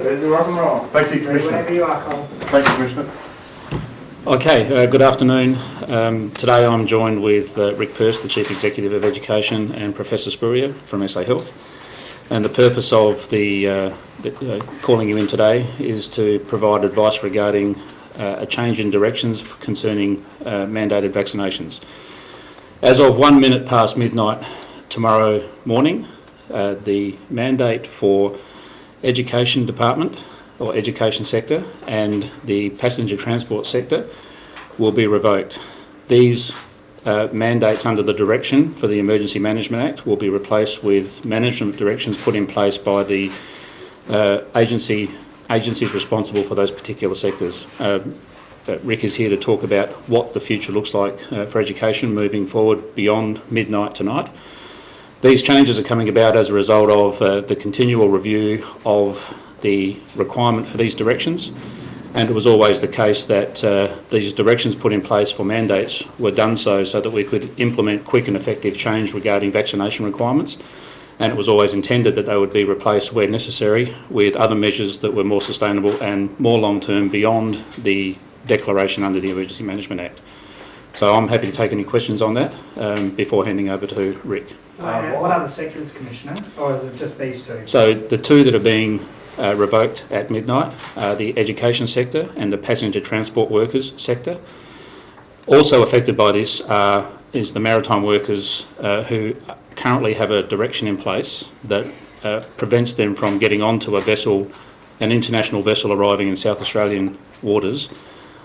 Ready to rock and roll. Thank you, Ready Commissioner. whenever you are, Cole. Thank you, Commissioner. Okay, uh, good afternoon. Um, today I'm joined with uh, Rick Persse, the Chief Executive of Education, and Professor Spurrier from SA Health. And the purpose of the, uh, the uh, calling you in today is to provide advice regarding uh, a change in directions concerning uh, mandated vaccinations. As of one minute past midnight tomorrow morning, uh, the mandate for education department or education sector and the passenger transport sector will be revoked. These uh, mandates under the direction for the Emergency Management Act will be replaced with management directions put in place by the uh, agency agencies responsible for those particular sectors. Uh, uh, Rick is here to talk about what the future looks like uh, for education moving forward beyond midnight tonight. These changes are coming about as a result of uh, the continual review of the requirement for these directions and it was always the case that uh, these directions put in place for mandates were done so so that we could implement quick and effective change regarding vaccination requirements and it was always intended that they would be replaced where necessary with other measures that were more sustainable and more long-term beyond the declaration under the Emergency Management Act. So I'm happy to take any questions on that um, before handing over to Rick. Uh, What other sectors, Commissioner, or just these two? So the two that are being uh, revoked at midnight are the education sector and the passenger transport workers sector. Also affected by this uh, is the maritime workers uh, who currently have a direction in place that uh, prevents them from getting onto a vessel, an international vessel arriving in South Australian waters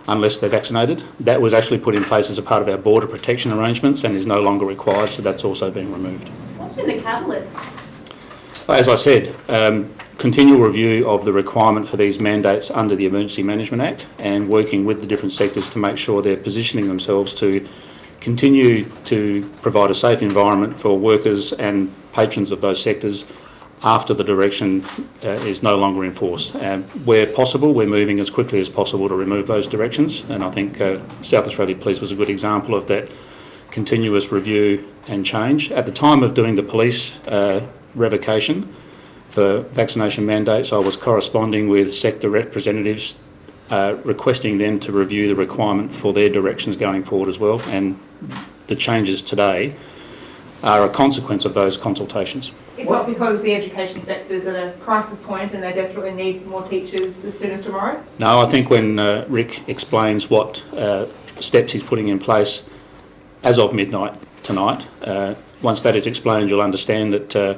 unless they're vaccinated. That was actually put in place as a part of our border protection arrangements and is no longer required, so that's also being removed. What's in the catalyst? As I said, um, continual review of the requirement for these mandates under the Emergency Management Act and working with the different sectors to make sure they're positioning themselves to continue to provide a safe environment for workers and patrons of those sectors after the direction uh, is no longer enforced. And where possible, we're moving as quickly as possible to remove those directions and I think uh, South Australia Police was a good example of that continuous review and change. At the time of doing the police uh, revocation for vaccination mandates, I was corresponding with sector representatives uh, requesting them to review the requirement for their directions going forward as well and the changes today are a consequence of those consultations. It's not because the education sector is at a crisis point and they desperately need more teachers as soon as tomorrow? No, I think when uh, Rick explains what uh, steps he's putting in place as of midnight tonight, uh, once that is explained you'll understand that uh,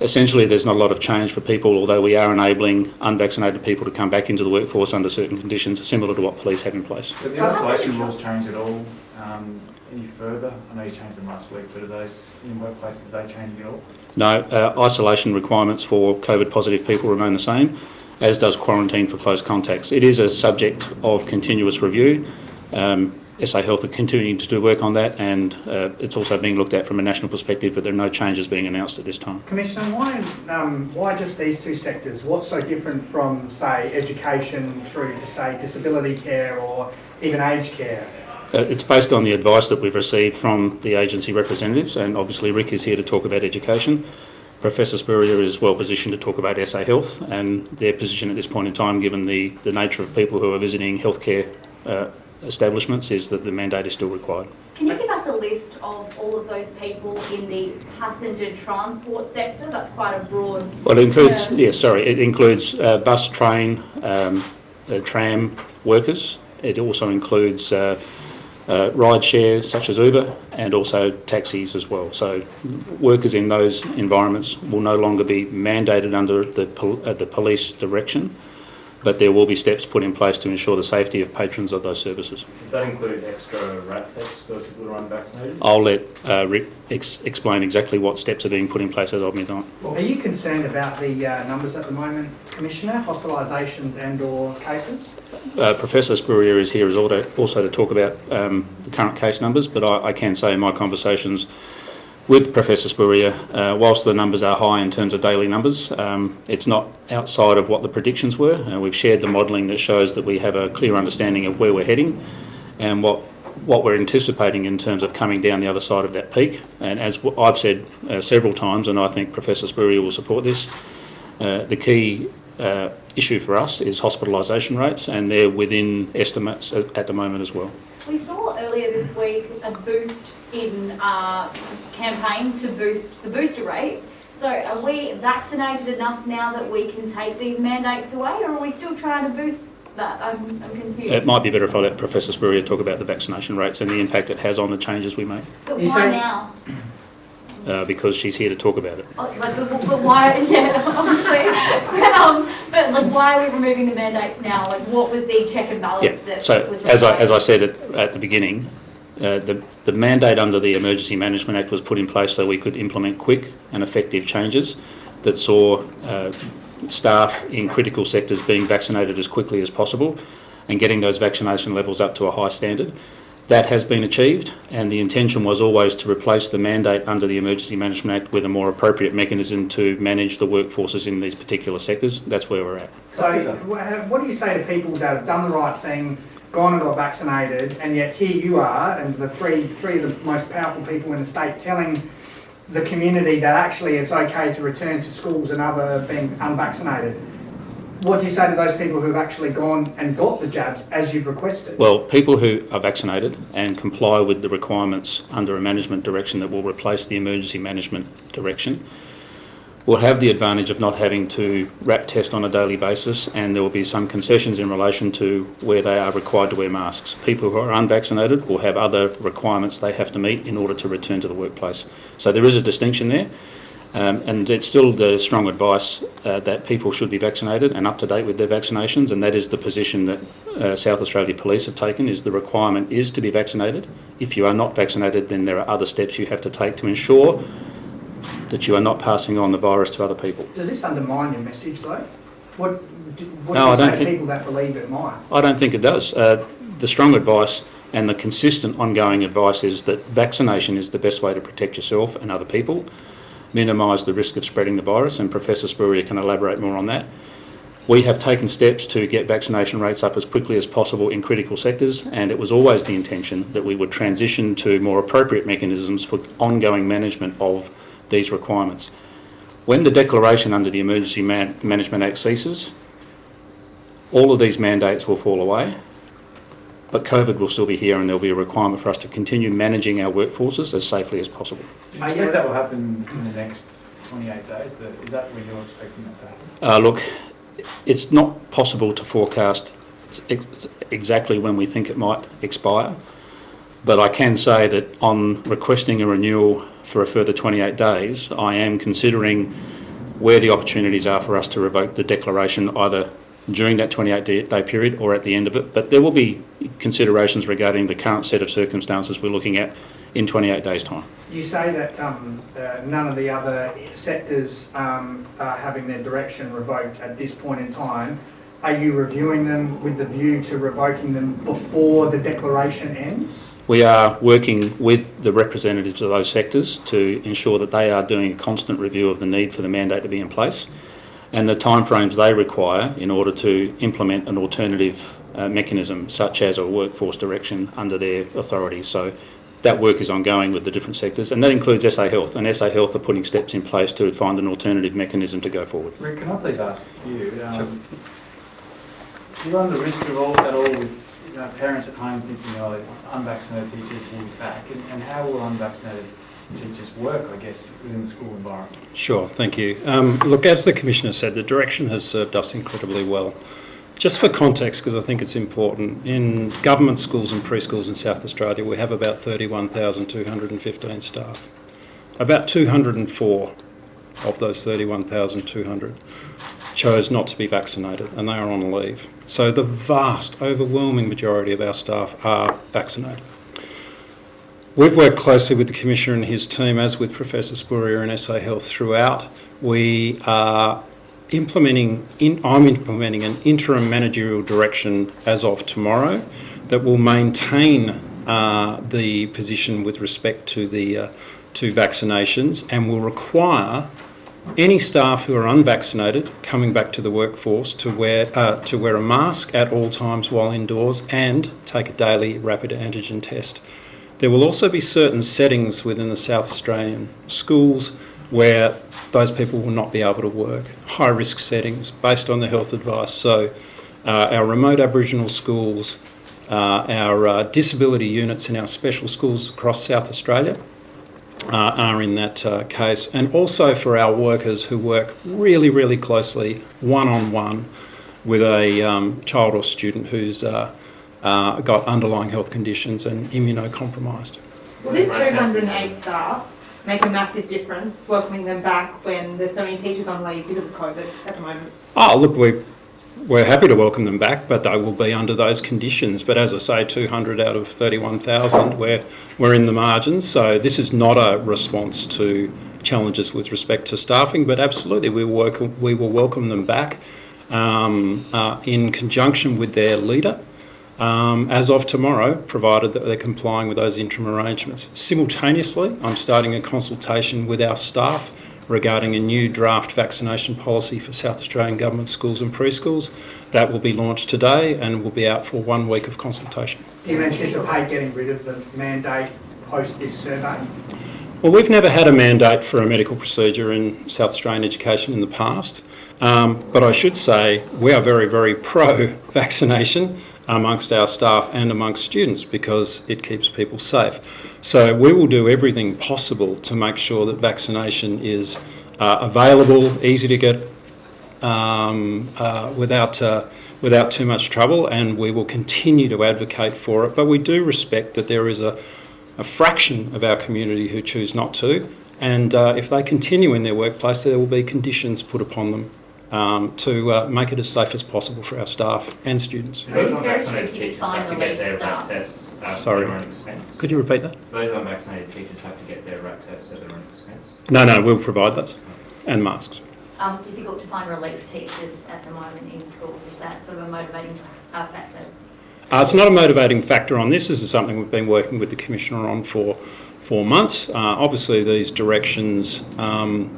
essentially there's not a lot of change for people although we are enabling unvaccinated people to come back into the workforce under certain conditions similar to what police have in place. Did the isolation rules change at all um, any further? I know you changed them last week, but are those in workplaces, they changing at all? No, uh, isolation requirements for COVID positive people remain the same, as does quarantine for close contacts. It is a subject of continuous review. Um, SA Health are continuing to do work on that and uh, it's also being looked at from a national perspective but there are no changes being announced at this time. Commissioner, why, um, why just these two sectors? What's so different from, say, education through to, say, disability care or even aged care? Uh, it's based on the advice that we've received from the agency representatives and obviously Rick is here to talk about education. Professor Spurrier is well positioned to talk about SA Health and their position at this point in time given the, the nature of people who are visiting healthcare uh, establishments is that the mandate is still required. Can you give us a list of all of those people in the passenger transport sector? That's quite a broad. Well, it includes, term. yes, sorry, it includes uh, bus, train, um, uh, tram workers. It also includes uh, ride shares such as Uber and also taxis as well. So workers in those environments will no longer be mandated under the, pol- uh, the police direction, but there will be steps put in place to ensure the safety of patrons of those services. Does that include extra rat tests for people who are unvaccinated? I'll let uh, Rick ex- explain exactly what steps are being put in place as of midnight. Are you concerned about the uh, numbers at the moment, Commissioner, hospitalisations and or cases? Uh, Professor Spurrier is here also, also to talk about um, the current case numbers, but I, I can say in my conversations with Professor Spurrier, uh, whilst the numbers are high in terms of daily numbers, um, it's not outside of what the predictions were. Uh, we've shared the modelling that shows that we have a clear understanding of where we're heading and what what we're anticipating in terms of coming down the other side of that peak. And as I've said uh, several times, and I think Professor Spurrier will support this, uh, the key uh, issue for us is hospitalisation rates, and they're within estimates at, the moment as well. We saw earlier this week a boost in uh, campaign to boost the booster rate. So are we vaccinated enough now that we can take these mandates away, or are we still trying to boost that? I'm, I'm confused. It might be better if I let Professor Spurrier talk about the vaccination rates and the impact it has on the changes we make, But You why say- now? uh, because she's here to talk about it. Oh, But, but, but why, yeah, obviously. um, but like, why are we removing the mandates now? Like, what was the check and balance Yeah, that so was as I, as I said at, at the beginning, uh, the, the mandate under the Emergency Management Act was put in place so we could implement quick and effective changes that saw uh, staff in critical sectors being vaccinated as quickly as possible and getting those vaccination levels up to a high standard. That has been achieved and the intention was always to replace the mandate under the Emergency Management Act with a more appropriate mechanism to manage the workforces in these particular sectors. That's where we're at. So what do you say to people that have done the right thing, gone and got vaccinated, and yet here you are, and the three, three of the most powerful people in the state telling the community that actually it's okay to return to schools and other being unvaccinated? What do you say to those people who've actually gone and got the jabs as you've requested? Well, people who are vaccinated and comply with the requirements under a management direction that will replace the emergency management direction will have the advantage of not having to RAT test on a daily basis and there will be some concessions in relation to where they are required to wear masks. People who are unvaccinated will have other requirements they have to meet in order to return to the workplace. So there is a distinction there. Um, and it's still the strong advice uh, that people should be vaccinated and up to date with their vaccinations, and that is the position that uh, South Australia Police have taken. Is the requirement is to be vaccinated. If you are not vaccinated, then there are other steps you have to take to ensure that you are not passing on the virus to other people. Does this undermine your message though? What, do- what No, do I you say don't to think- people that believe it might? I don't think it does. Uh, the strong advice and the consistent ongoing advice is that vaccination is the best way to protect yourself and other people, minimise the risk of spreading the virus, and Professor Spurrier can elaborate more on that. We have taken steps to get vaccination rates up as quickly as possible in critical sectors, and it was always the intention that we would transition to more appropriate mechanisms for ongoing management of these requirements. When the declaration under the Emergency Man- Management Act ceases, all of these mandates will fall away, but COVID will still be here and there'll be a requirement for us to continue managing our workforces as safely as possible. Do you expect that will happen in the next 28 days? Is that when you're expecting that to happen? Uh, look, it's not possible to forecast ex- exactly when we think it might expire, but I can say that on requesting a renewal for a further 28 days, I am considering where the opportunities are for us to revoke the declaration either during that 28 day period or at the end of it. But there will be considerations regarding the current set of circumstances we're looking at in 28 days' time. You say that um, uh, none of the other sectors um, are having their direction revoked at this point in time. Are you reviewing them with the view to revoking them before the declaration ends? We are working with the representatives of those sectors to ensure that they are doing a constant review of the need for the mandate to be in place and the timeframes they require in order to implement an alternative uh, mechanism such as a workforce direction under their authority. So that work is ongoing with the different sectors and that includes SA Health and SA Health are putting steps in place to find an alternative mechanism to go forward. Rick, can I please ask you, um, do you run the risk at all, at all with know, parents at home thinking, oh, unvaccinated teachers will be back, and, and how will unvaccinated teachers work, I guess, within the school environment? Sure, thank you. Um, look, as the Commissioner said, the direction has served us incredibly well. Just for context, because I think it's important, in government schools and preschools in South Australia, we have about 31,215 staff. About 204 of those 31,200 chose not to be vaccinated and they are on leave. So the vast, overwhelming majority of our staff are vaccinated. We've worked closely with the Commissioner and his team, as with Professor Spurrier and SA Health throughout. We are implementing, in, I'm implementing an interim managerial direction as of tomorrow that will maintain uh, the position with respect to the uh, to vaccinations and will require any staff who are unvaccinated coming back to the workforce to wear uh, to wear a mask at all times while indoors and take a daily rapid antigen test. There will also be certain settings within the South Australian schools where those people will not be able to work. High risk settings based on the health advice. So uh, our remote Aboriginal schools, uh, our uh, disability units in our special schools across South Australia uh, are in that uh, case. And also for our workers who work really, really closely, one-on-one, with a um, child or student who's uh, uh, got underlying health conditions and immunocompromised. Will this 208 staff make a massive difference welcoming them back when there's so many teachers on leave because of COVID at the moment? Oh, look, we, we're happy to welcome them back, but they will be under those conditions. But as I say, 200 out of 31,000, we're, we're in the margins. So this is not a response to challenges with respect to staffing, but absolutely we, work, we will welcome them back um, uh, in conjunction with their leader um, as of tomorrow, provided that they're complying with those interim arrangements. Simultaneously, I'm starting a consultation with our staff regarding a new draft vaccination policy for South Australian Government schools and preschools. That will be launched today and will be out for one week of consultation. Do you anticipate getting rid of the mandate post this survey? Well, we've never had a mandate for a medical procedure in South Australian education in the past, um, but I should say we are very, very pro-vaccination amongst our staff and amongst students because it keeps people safe. So we will do everything possible to make sure that vaccination is uh, available, easy to get um, uh, without, uh, without too much trouble and we will continue to advocate for it. But we do respect that there is a, a fraction of our community who choose not to and uh, if they continue in their workplace there will be conditions put upon them um, to uh, make it as safe as possible for our staff and students. Those It's very unvaccinated tricky to teachers find have to get their staff. RAT tests at Sorry. their own expense. Could you repeat that? Those unvaccinated teachers have to get their RAT tests at their own expense. No, no, we'll provide those and masks. Um, difficult to find relief teachers at the moment in schools, is that sort of a motivating uh, factor? Uh, it's not a motivating factor on this. This is something we've been working with the Commissioner on for four months. Uh, obviously, these directions um,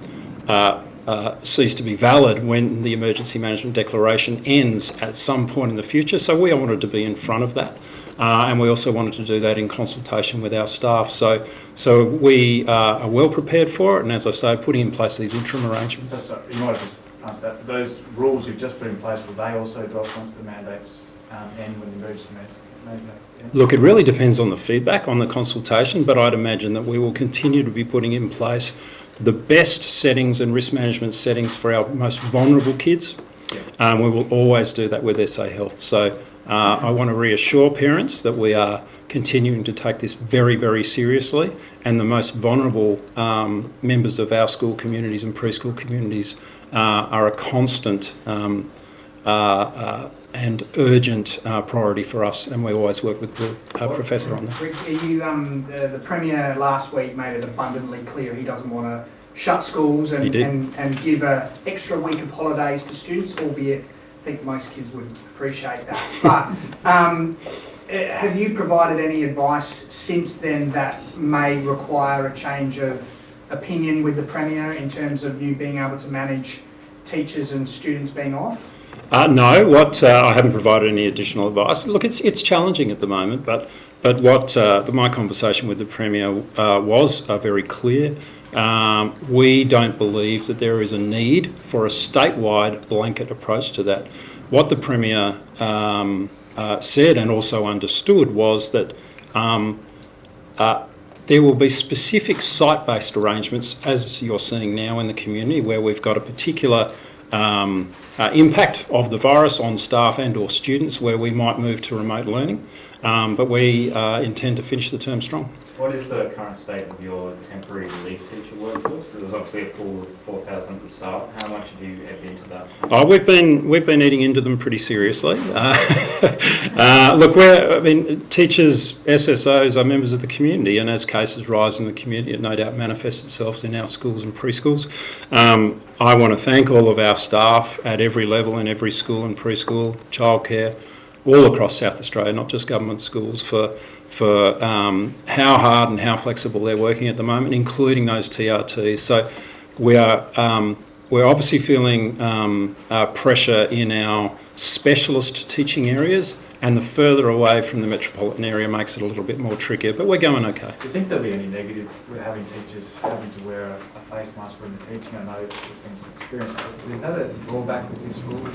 uh, cease to be valid when the Emergency Management Declaration ends at some point in the future. So we wanted to be in front of that. Uh, and we also wanted to do that in consultation with our staff. So, so we uh, are well prepared for it, and as I say, putting in place these interim arrangements. Just, uh, you might have just that, those rules you've just put in place, will they also drop once the mandates um, end when the emergency mandate? Look, it really depends on the feedback on the consultation, but I'd imagine that we will continue to be putting in place the best settings and risk management settings for our most vulnerable kids. Um, we will always do that with SA Health. So uh, I want to reassure parents that we are continuing to take this very, very seriously, and the most vulnerable um, members of our school communities and preschool communities uh, are a constant um, uh, uh, and urgent uh, priority for us, and we always work with the uh, professor on that. Rick, you, um, the, the Premier last week made it abundantly clear he doesn't want to shut schools and, and, and give a extra week of holidays to students, albeit I think most kids would appreciate that. But um, eh, have you provided any advice since then that may require a change of opinion with the Premier in terms of you being able to manage teachers and students being off? Uh, no, what uh, I haven't provided any additional advice. Look, it's it's challenging at the moment, but but what uh, my conversation with the premier uh, was uh, very clear. Um, we don't believe that there is a need for a statewide blanket approach to that. What the premier um, uh, said and also understood was that. Um, there will be specific site-based arrangements, as you're seeing now in the community, where we've got a particular um, uh, impact of the virus on staff and or students where we might move to remote learning. Um, but we uh, intend to finish the term strong. What is the current state of your temporary relief teacher workforce? There was obviously a pool of 4,000 at the start. How much have you ebbed into that? Oh, we've been we've been eating into them pretty seriously. Uh, uh, look, we're I mean, teachers, SSOs are members of the community, and as cases rise in the community, it no doubt manifests itself in our schools and preschools. Um, I want to thank all of our staff at every level in every school and preschool, childcare, all across South Australia, not just government schools, for for um, how hard and how flexible they're working at the moment, including those TRTs. So we are um, we're obviously feeling um, uh, pressure in our specialist teaching areas and the further away from the metropolitan area makes it a little bit more trickier, but we're going okay. Do you think there'll be any negative with having teachers having to wear a, face mask when they're teaching? I know there's been some experience, is that a drawback with this rule?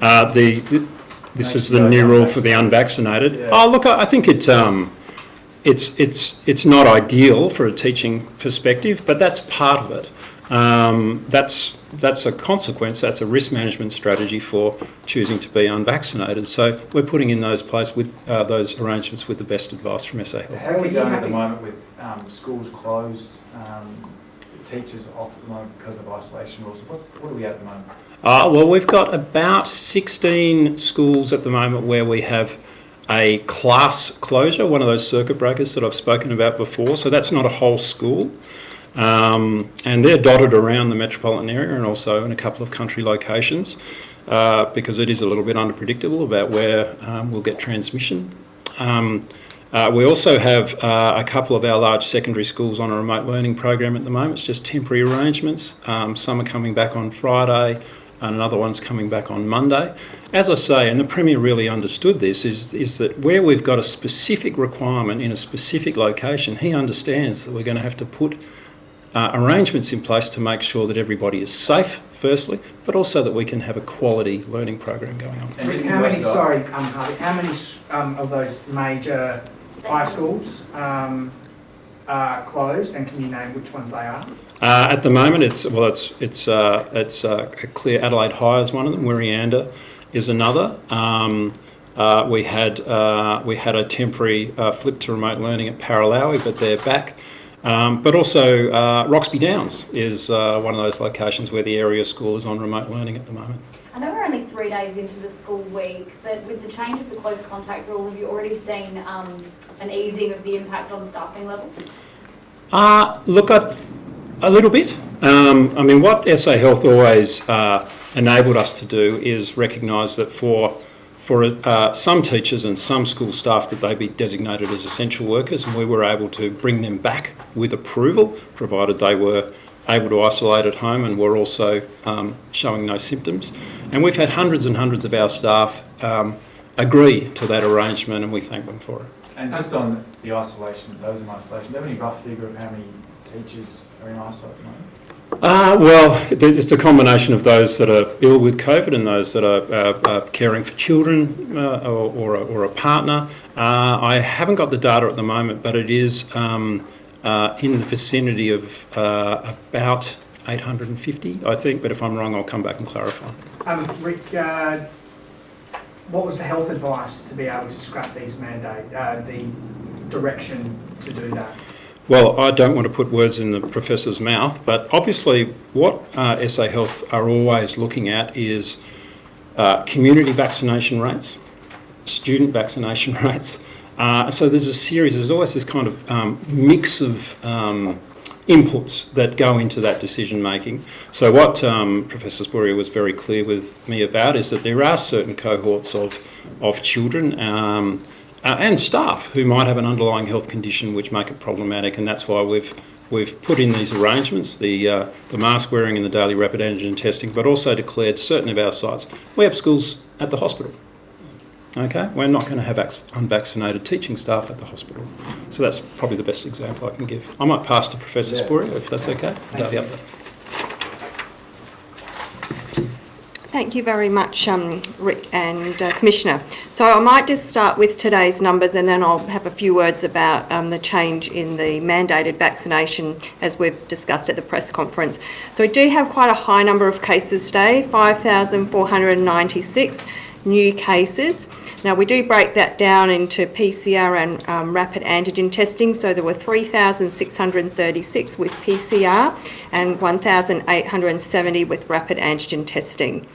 Uh, the, this is the new rule for the unvaccinated. Yeah. Oh, look, I I think it, um, it's, it's, it's not ideal for a teaching perspective, but that's part of it. Um, that's, that's a consequence, that's a risk management strategy for choosing to be unvaccinated. So we're putting in those place with, uh, those arrangements with the best advice from SA Health. How are we Are you going at the moment with um, schools closed, um, teachers off at the moment because of isolation rules? What's, what are we at the moment? Uh, well, we've got about 16 schools at the moment where we have a class closure, one of those circuit breakers that I've spoken about before. So that's not a whole school. Um, and they're dotted around the metropolitan area and also in a couple of country locations uh, because it is a little bit unpredictable about where um, we'll get transmission. Um, uh, we also have uh, a couple of our large secondary schools on a remote learning program at the moment. It's just temporary arrangements. Um, some are coming back on Friday and another one's coming back on Monday. As I say, and the Premier really understood this, is, is that where we've got a specific requirement in a specific location, he understands that we're going to have to put uh, arrangements in place to make sure that everybody is safe, firstly, but also that we can have a quality learning program going on. And How many, of- sorry, um, Harvey, how many um, of those major high schools um, are closed and can you name which ones they are? Uh, at the moment, it's well, it's it's uh, it's uh, clear. Adelaide High is one of them. Wirreanda is another. Um, uh, we had uh, we had a temporary uh, flip to remote learning at Paralowie, but they're back. Um, but also uh, Roxby Downs is uh, one of those locations where the area school is on remote learning at the moment. I know we're only three days into the school week, but with the change of the close contact rule, have you already seen um, an easing of the impact on staffing levels? Uh, look, I, a little bit. Um, I mean, what SA Health always uh, enabled us to do is recognise that for for uh, some teachers and some school staff that they be designated as essential workers, and we were able to bring them back with approval, provided they were able to isolate at home and were also um, showing no symptoms. And we've had hundreds and hundreds of our staff um, agree to that arrangement, and we thank them for it. And just on the isolation, those in isolation, do you have any rough figure of how many teachers are in isolation? Uh, well, it's a combination of those that are ill with COVID and those that are uh, uh, caring for children uh, or, or, a, or a partner. Uh, I haven't got the data at the moment, but it is um, uh, in the vicinity of about 850, I think. But if I'm wrong, I'll come back and clarify. Um, Rick, what was the health advice to be able to scrap these mandate, the direction to do that? Well, I don't want to put words in the professor's mouth, but obviously, what uh, SA Health are always looking at is uh, community vaccination rates, student vaccination rates. Uh, so there's a series, there's always this kind of um, mix of um, inputs that go into that decision making. So what um, Professor Spurrier was very clear with me about is that there are certain cohorts of, of children um, uh, and staff who might have an underlying health condition which make it problematic, and that's why we've we've put in these arrangements, the uh, the mask wearing and the daily rapid antigen testing, but also declared certain of our sites. We have schools at the hospital. Okay, we're not going to have unvaccinated teaching staff at the hospital, so that's probably the best example I can give. I might pass to Professor Yeah. Spurrier if that's okay. Daily update. Thank you very much, um, Rick and uh, Commissioner. So I might just start with today's numbers and then I'll have a few words about um, the change in the mandated vaccination as we've discussed at the press conference. So we do have quite a high number of cases today, 5,496 new cases. Now we do break that down into PCR and um, rapid antigen testing. So there were 3,636 with PCR and 1,870 with rapid antigen testing.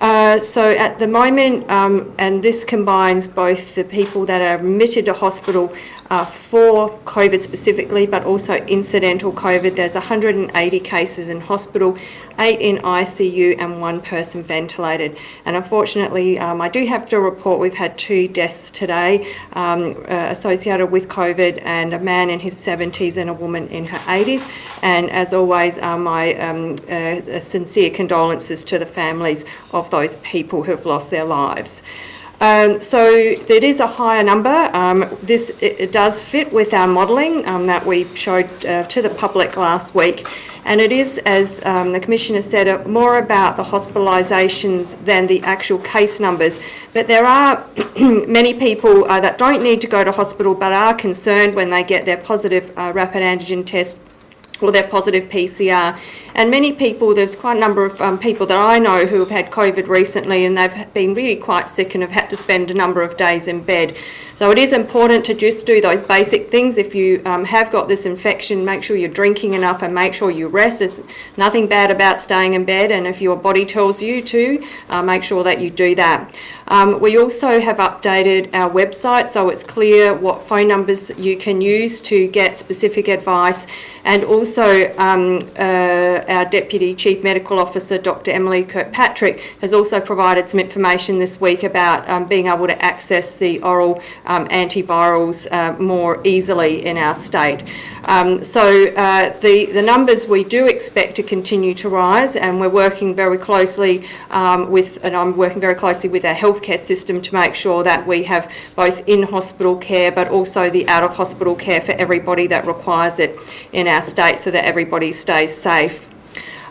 Uh, so at the moment, um, and this combines both the people that are admitted to hospital uh, for COVID specifically, but also incidental COVID. There's 180 cases in hospital, eight in ICU, and one person ventilated. And unfortunately, um, I do have to report we've had two deaths today um, uh, associated with COVID, and a man in his 70s and a woman in her 80s. And as always, uh, my um, uh, sincere condolences to the families of those people who have lost their lives. Um, so it is a higher number. Um, this it, it does fit with our modelling um, that we showed uh, to the public last week. And it is, as um, the Commissioner said, uh, more about the hospitalisations than the actual case numbers. But there are many people uh, that don't need to go to hospital but are concerned when they get their positive uh, rapid antigen test or their positive PCR. And many people, there's quite a number of um, people that I know who have had COVID recently and they've been really quite sick and have had to spend a number of days in bed. So it is important to just do those basic things. If you um, have got this infection, make sure you're drinking enough and make sure you rest. There's nothing bad about staying in bed and if your body tells you to, uh, make sure that you do that. Um, we also have updated our website so it's clear what phone numbers you can use to get specific advice and also um, uh, our Deputy Chief Medical Officer Dr Emily Kirkpatrick has also provided some information this week about um, being able to access the oral um, antivirals uh, more easily in our state. Um, so uh, the, the numbers we do expect to continue to rise and we're working very closely um, with, and I'm working very closely with our healthcare system to make sure that we have both in-hospital care but also the out-of-hospital care for everybody that requires it in our state so that everybody stays safe.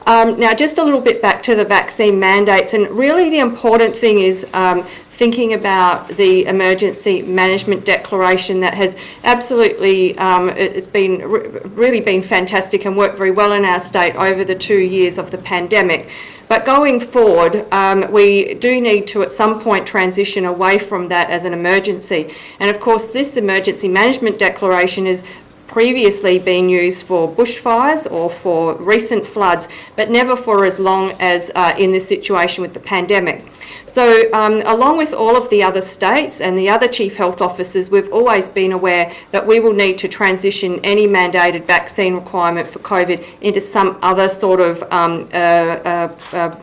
Um, now, just a little bit back to the vaccine mandates, and really the important thing is um, thinking about the emergency management declaration that has absolutely, um, it's been really been fantastic and worked very well in our state over the two years of the pandemic. But going forward, um, we do need to at some point transition away from that as an emergency. And of course, this emergency management declaration is previously been used for bushfires or for recent floods, but never for as long as uh, in this situation with the pandemic. So um, along with all of the other states and the other chief health officers, we've always been aware that we will need to transition any mandated vaccine requirement for COVID into some other sort of um, uh, uh,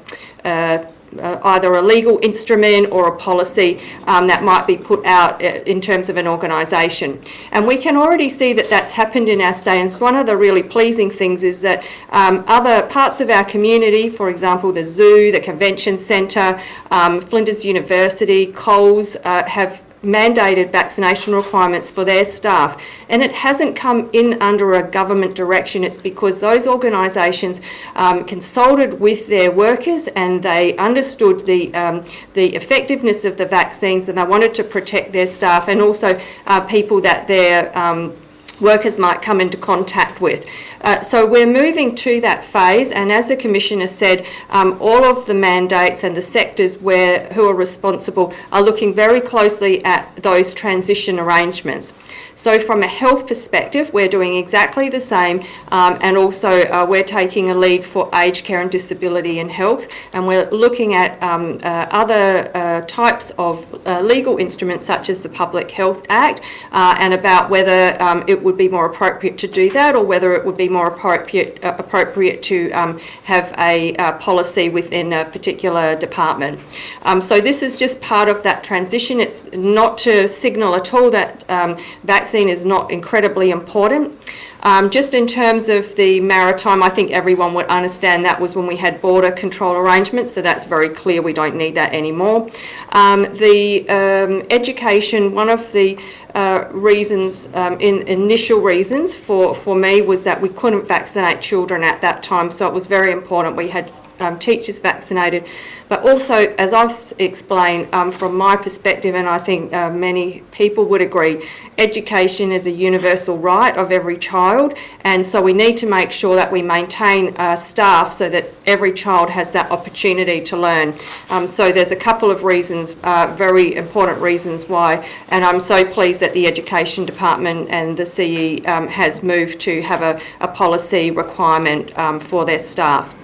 uh, uh either a legal instrument or a policy um, that might be put out uh, in terms of an organisation. And we can already see that that's happened in our state. And one of the really pleasing things is that um, other parts of our community, for example, the zoo, the convention centre, um, Flinders University, Coles, uh, have mandated vaccination requirements for their staff. And it hasn't come in under a government direction. It's because those organisations um, consulted with their workers and they understood the, um, the effectiveness of the vaccines and they wanted to protect their staff and also uh, people that their um, workers might come into contact with. Uh, so we're moving to that phase and as the Commissioner said, um, all of the mandates and the sectors where who are responsible are looking very closely at those transition arrangements. So from a health perspective, we're doing exactly the same um, and also uh, we're taking a lead for aged care and disability and health and we're looking at um, uh, other uh, types of uh, legal instruments such as the Public Health Act uh, and about whether um, it would be more appropriate to do that or whether it would be more appropriate, uh, appropriate to um, have a policy within a particular department. Um, so this is just part of that transition. It's not to signal at all that um, vaccine is not incredibly important. Um, just in terms of the maritime, I think everyone would understand that was when we had border control arrangements, so that's very clear we don't need that anymore. Um, the um, education, one of the uh, reasons, um, in initial reasons for, for me was that we couldn't vaccinate children at that time, so it was very important we had um, teachers vaccinated. But also, as I've explained um, from my perspective, and I think uh, many people would agree, education is a universal right of every child, and so we need to make sure that we maintain uh, staff so that every child has that opportunity to learn. Um, so there's a couple of reasons, uh, very important reasons why, and I'm so pleased that the Education Department and the CE um, has moved to have a, a policy requirement um, for their staff.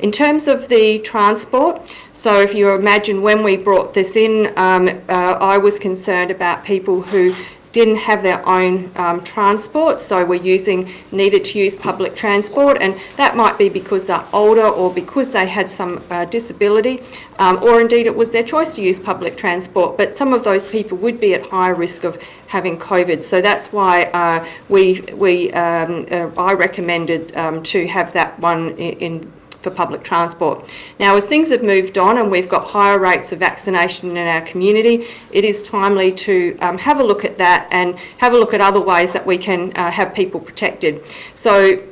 In terms of the transport, so if you imagine when we brought this in, um, uh, I was concerned about people who didn't have their own um, transport, so were using, needed to use public transport, and that might be because they're older or because they had some uh, disability, um, or indeed it was their choice to use public transport, but some of those people would be at higher risk of having COVID. So that's why uh, we, we um, uh, I recommended um, to have that one in, in for public transport. Now, as things have moved on and we've got higher rates of vaccination in our community, it is timely to um, have a look at that and have a look at other ways that we can uh, have people protected. So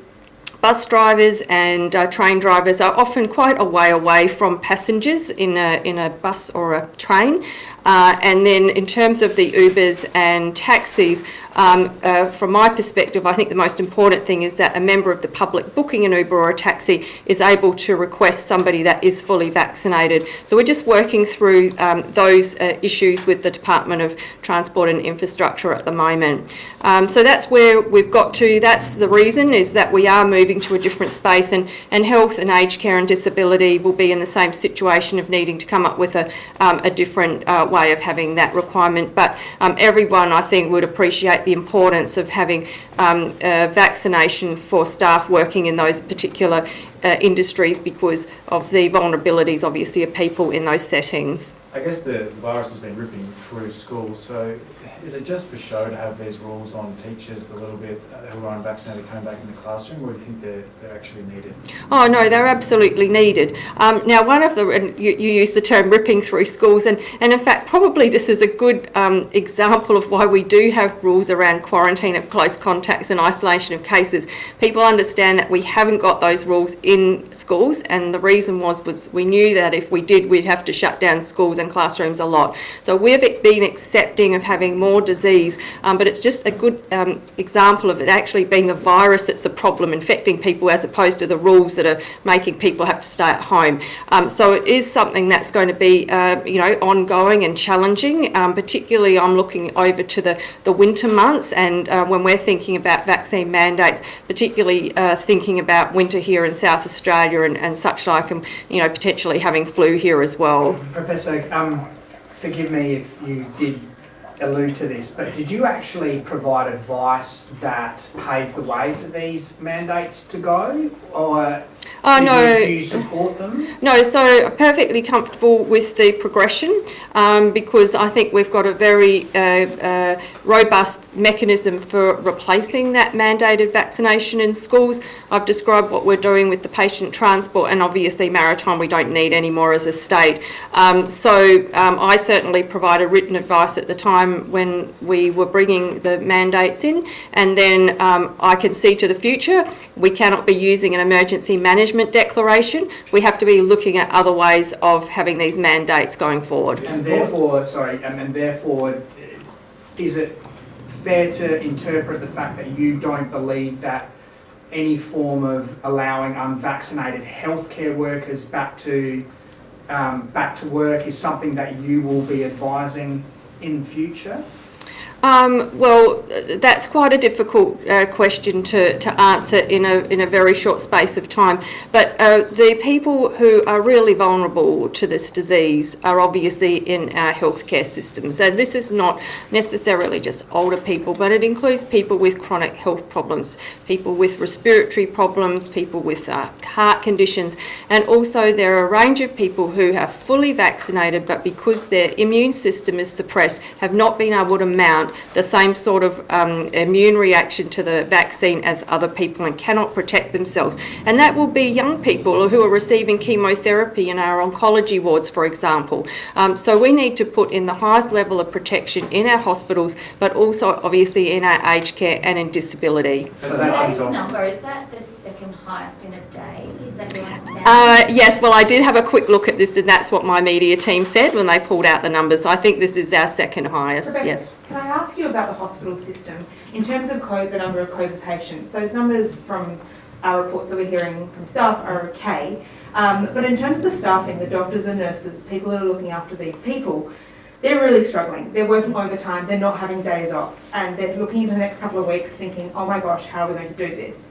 Bus drivers and uh, train drivers are often quite a way away from passengers in a, in a bus or a train. Uh, and then in terms of the Ubers and taxis, um, uh, from my perspective, I think the most important thing is that a member of the public booking an Uber or a taxi is able to request somebody that is fully vaccinated. So we're just working through um, those uh, issues with the Department of Transport and Infrastructure at the moment. Um, so that's where we've got to. That's the reason is that we are moving to a different space and, and health and aged care and disability will be in the same situation of needing to come up with a, um, a different uh, way of having that requirement. But um, everyone, I think, would appreciate the importance of having um, uh, vaccination for staff working in those particular uh, industries because of the vulnerabilities, obviously, of people in those settings. I guess the virus has been ripping through schools, so is it just for show to have these rules on teachers a little bit uh, who are unvaccinated coming back in the classroom, or do you think they're, they're actually needed? Oh no, they're absolutely needed. Um, now, one of the and you, you use the term ripping through schools, and and in fact, probably this is a good um, example of why we do have rules around quarantine of close contacts and isolation of cases. People understand that we haven't got those rules in schools, and the reason was was we knew that if we did, we'd have to shut down schools and classrooms a lot. So we've been accepting of having more disease, um, but it's just a good um, example of it actually being the virus that's the problem infecting people as opposed to the rules that are making people have to stay at home. Um, so it is something that's going to be, uh, you know, ongoing and challenging. Um, particularly, I'm looking over to the, the winter months and uh, when we're thinking about vaccine mandates, particularly uh, thinking about winter here in South Australia and, and such like, and, you know, potentially having flu here as well. Professor, um, forgive me if you did allude to this, but did you actually provide advice that paved the way for these mandates to go? Or do, no. you, do you support them? No, so I'm perfectly comfortable with the progression um, because I think we've got a very uh, uh, robust mechanism for replacing that mandated vaccination in schools. I've described what we're doing with the patient transport and obviously maritime we don't need anymore as a state. Um, so um, I certainly provided written advice at the time when we were bringing the mandates in and then um, I can see to the future we cannot be using an emergency management declaration. We have to be looking at other ways of having these mandates going forward. And therefore, sorry, and, and therefore, is it fair to interpret the fact that you don't believe that any form of allowing unvaccinated healthcare workers back to um, back to work is something that you will be advising in future? Um, well, that's quite a difficult uh, question to, to answer in a, in a very short space of time. But uh, the people who are really vulnerable to this disease are obviously in our healthcare system. So this is not necessarily just older people, but it includes people with chronic health problems, people with respiratory problems, people with uh, heart conditions, and also there are a range of people who are fully vaccinated, but because their immune system is suppressed, have not been able to mount the same sort of um, immune reaction to the vaccine as other people and cannot protect themselves. And that will be young people who are receiving chemotherapy in our oncology wards, for example. Um, so we need to put in the highest level of protection in our hospitals, but also obviously in our aged care and in disability. So So that's this number, is that the second highest in a day? Is that your understanding? Uh, yes, well, I did have a quick look at this, and that's what my media team said when they pulled out the numbers. So I think this is our second highest. Professor, Yes. Can I ask you about the hospital system? In terms of COVID, the number of COVID patients, those numbers from our reports that we're hearing from staff are okay. Um, but in terms of the staffing, the doctors and nurses, people that are looking after these people, they're really struggling. They're working overtime, they're not having days off, and they're looking into the next couple of weeks thinking, oh my gosh, how are we going to do this?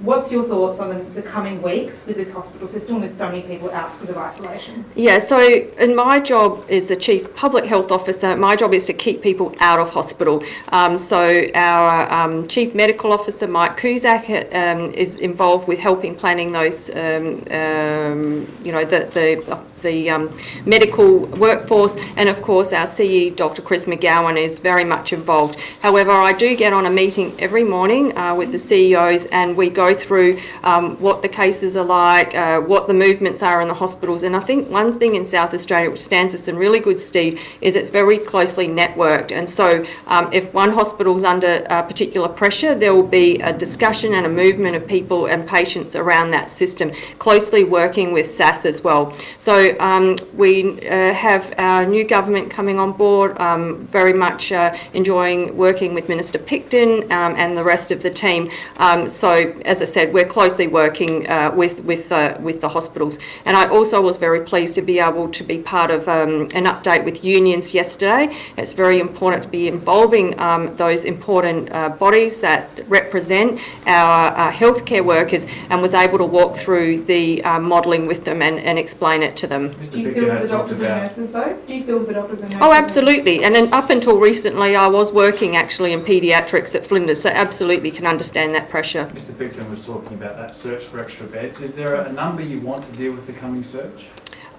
What's your thoughts on the, coming weeks with this hospital system with so many people out because of isolation? Yeah, so in my job as the Chief Public Health Officer, my job is to keep people out of hospital. Um, so our um, Chief Medical Officer, Mike Cusack, um, is involved with helping planning those, um, um, you know, the, the the um, medical workforce, and of course our CE, Dr. Chris McGowan, is very much involved. However, I do get on a meeting every morning uh, with the CEOs, and we go through um, what the cases are like, uh, what the movements are in the hospitals, and I think one thing in South Australia which stands us in really good stead is it's very closely networked, and so um, if one hospital's under uh, particular pressure, there will be a discussion and a movement of people and patients around that system, closely working with SAS as well. So um, we uh, have our new government coming on board, um, very much uh, enjoying working with Minister Picton um, and the rest of the team. Um, so as I said, we're closely working uh, with with uh, with the hospitals, and I also was very pleased to be able to be part of um, an update with unions yesterday. It's very important to be involving um, those important uh, bodies that represent our uh, healthcare workers, and was able to walk through the modelling with them and, and explain it to them. Mr Do you Picton feel the has talked doctors and nurses though? Do you feel the doctors and nurses? Oh, absolutely. And then up until recently, I was working actually in paediatrics at Flinders, so absolutely can understand that pressure. Mr Picton was talking about that search for extra beds. Is there a number you want to deal with the coming search?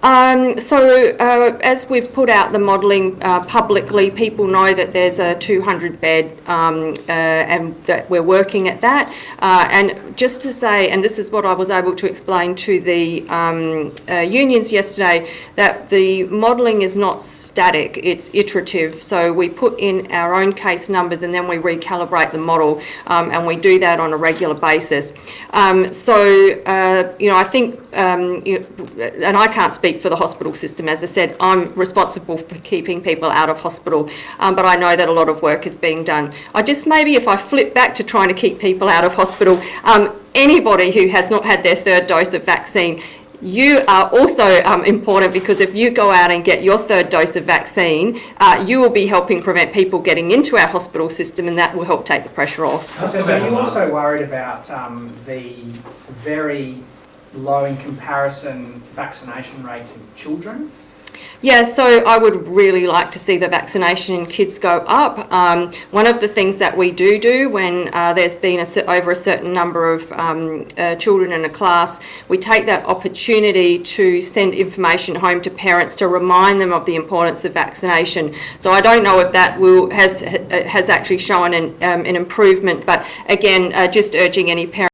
Um, so uh, as we've put out the modelling uh, publicly, people know that there's a 200 bed um, uh, and that we're working at that. Uh, and just to say, and this is what I was able to explain to the um, uh, unions yesterday, that the modelling is not static, it's iterative. So we put in our own case numbers and then we recalibrate the model um, and we do that on a regular basis. Um, so, uh, you know, I think, um, you know, and I can't speak for the hospital system. As I said, I'm responsible for keeping people out of hospital, um, but I know that a lot of work is being done. I just maybe if I flip back to trying to keep people out of hospital, um, anybody who has not had their third dose of vaccine, you are also um, important because if you go out and get your third dose of vaccine, uh, you will be helping prevent people getting into our hospital system and that will help take the pressure off. So are you also worried about um, the very low in comparison vaccination rates in children? Yeah, so I would really like to see the vaccination in kids go up. Um, one of the things that we do do when uh, there's been a, over a certain number of um, uh, children in a class, we take that opportunity to send information home to parents to remind them of the importance of vaccination. So I don't know if that will has has actually shown an, um, an improvement, but again, uh, just urging any parent